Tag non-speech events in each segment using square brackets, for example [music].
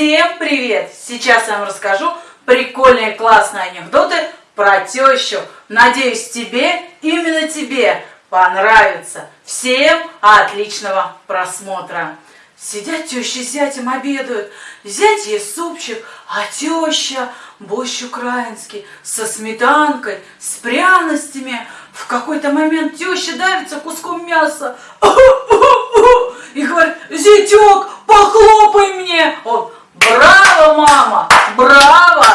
Всем привет! Сейчас я вам расскажу прикольные классные анекдоты про тещу. Надеюсь, тебе, именно тебе, понравится. Всем отличного просмотра! Сидят теща с зятем обедают. Зять ест супчик, а теща борщ украинский со сметанкой, с пряностями. В какой-то момент теща давится куском мяса [laughs] и говорит, зятек, похлопай мне. Он, браво, мама, браво.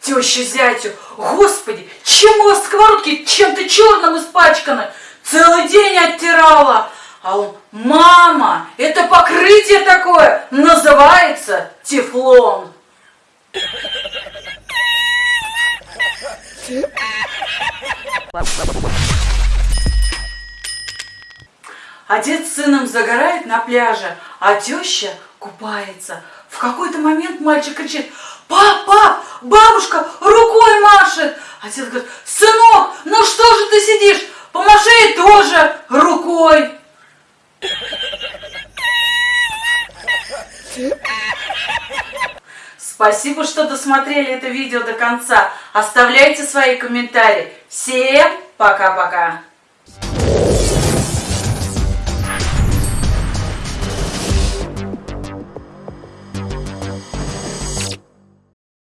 Теща зятю, господи, чем у вас сковородки чем-то черным испачканы? Целый день оттирала. А он, мама, это покрытие такое, называется тефлон. Отец с сыном загорает на пляже, а теща купается. В какой-то момент мальчик кричит, пап, пап, бабушка рукой машет. Отец говорит, сынок, ну что же ты сидишь, помаши тоже рукой. Спасибо, что досмотрели это видео до конца. Оставляйте свои комментарии. Всем пока-пока.